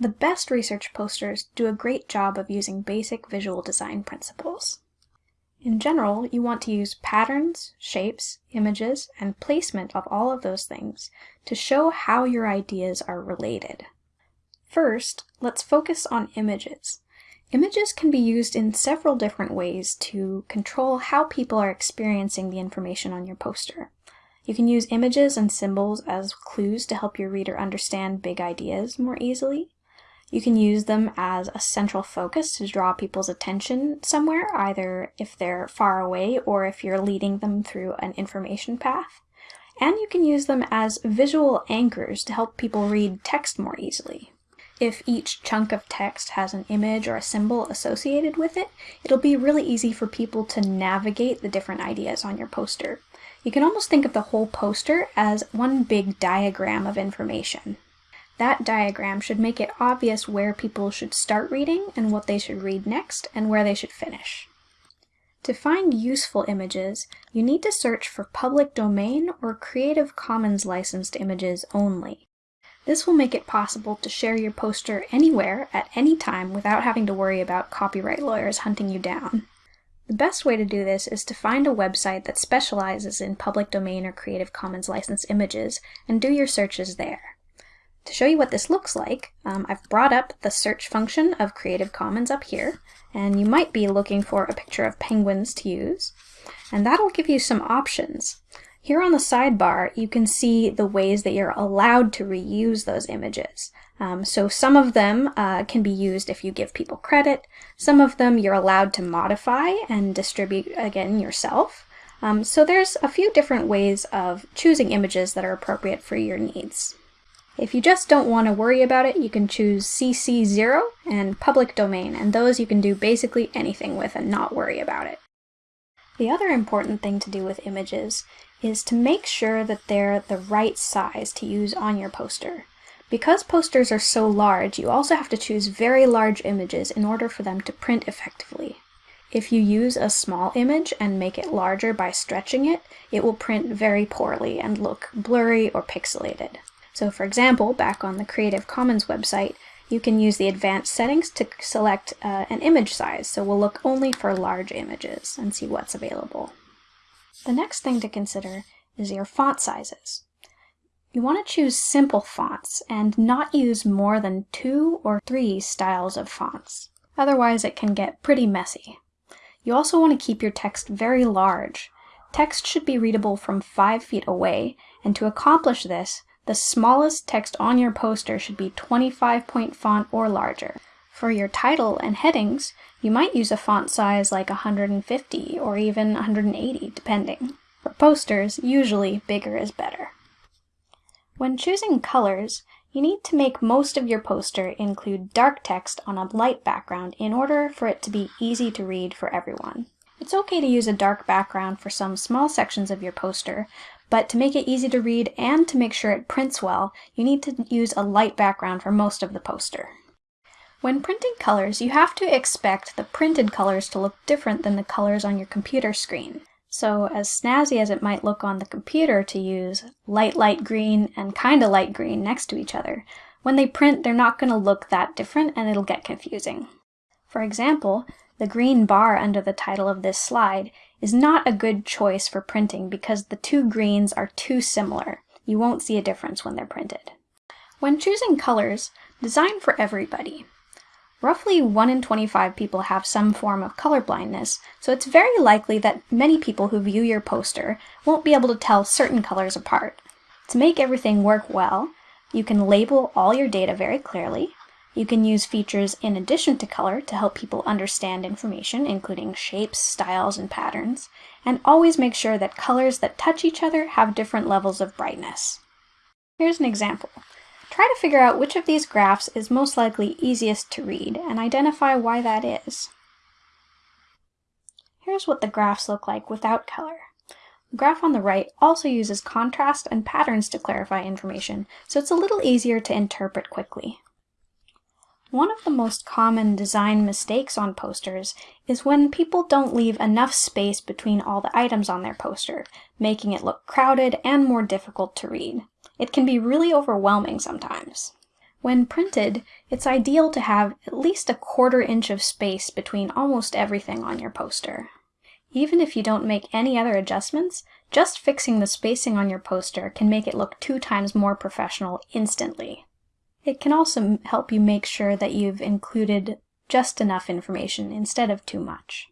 The best research posters do a great job of using basic visual design principles. In general, you want to use patterns, shapes, images, and placement of all of those things to show how your ideas are related. First, let's focus on images. Images can be used in several different ways to control how people are experiencing the information on your poster. You can use images and symbols as clues to help your reader understand big ideas more easily. You can use them as a central focus to draw people's attention somewhere, either if they're far away or if you're leading them through an information path. And you can use them as visual anchors to help people read text more easily. If each chunk of text has an image or a symbol associated with it, it'll be really easy for people to navigate the different ideas on your poster. You can almost think of the whole poster as one big diagram of information. That diagram should make it obvious where people should start reading and what they should read next and where they should finish. To find useful images, you need to search for public domain or Creative Commons licensed images only. This will make it possible to share your poster anywhere at any time without having to worry about copyright lawyers hunting you down. The best way to do this is to find a website that specializes in public domain or Creative Commons licensed images and do your searches there. To show you what this looks like, um, I've brought up the search function of Creative Commons up here, and you might be looking for a picture of penguins to use, and that'll give you some options. Here on the sidebar, you can see the ways that you're allowed to reuse those images. Um, so some of them uh, can be used if you give people credit. Some of them you're allowed to modify and distribute again yourself. Um, so there's a few different ways of choosing images that are appropriate for your needs. If you just don't want to worry about it, you can choose CC0 and public domain, and those you can do basically anything with and not worry about it. The other important thing to do with images is to make sure that they're the right size to use on your poster. Because posters are so large, you also have to choose very large images in order for them to print effectively. If you use a small image and make it larger by stretching it, it will print very poorly and look blurry or pixelated. So for example, back on the Creative Commons website, you can use the advanced settings to select uh, an image size. So we'll look only for large images and see what's available. The next thing to consider is your font sizes. You want to choose simple fonts and not use more than two or three styles of fonts. Otherwise it can get pretty messy. You also want to keep your text very large. Text should be readable from 5 feet away, and to accomplish this, the smallest text on your poster should be 25 point font or larger. For your title and headings, you might use a font size like 150 or even 180 depending. For posters, usually bigger is better. When choosing colors, you need to make most of your poster include dark text on a light background in order for it to be easy to read for everyone. It's okay to use a dark background for some small sections of your poster, but to make it easy to read and to make sure it prints well, you need to use a light background for most of the poster. When printing colors, you have to expect the printed colors to look different than the colors on your computer screen. So as snazzy as it might look on the computer to use light light green and kinda light green next to each other, when they print they're not going to look that different and it'll get confusing. For example, the green bar under the title of this slide is not a good choice for printing because the two greens are too similar. You won't see a difference when they're printed. When choosing colors, design for everybody. Roughly 1 in 25 people have some form of color blindness, so it's very likely that many people who view your poster won't be able to tell certain colors apart. To make everything work well, you can label all your data very clearly, you can use features in addition to color to help people understand information, including shapes, styles, and patterns, and always make sure that colors that touch each other have different levels of brightness. Here's an example. Try to figure out which of these graphs is most likely easiest to read and identify why that is. Here's what the graphs look like without color. The graph on the right also uses contrast and patterns to clarify information, so it's a little easier to interpret quickly. One of the most common design mistakes on posters is when people don't leave enough space between all the items on their poster, making it look crowded and more difficult to read. It can be really overwhelming sometimes. When printed, it's ideal to have at least a quarter inch of space between almost everything on your poster. Even if you don't make any other adjustments, just fixing the spacing on your poster can make it look two times more professional instantly. It can also help you make sure that you've included just enough information instead of too much.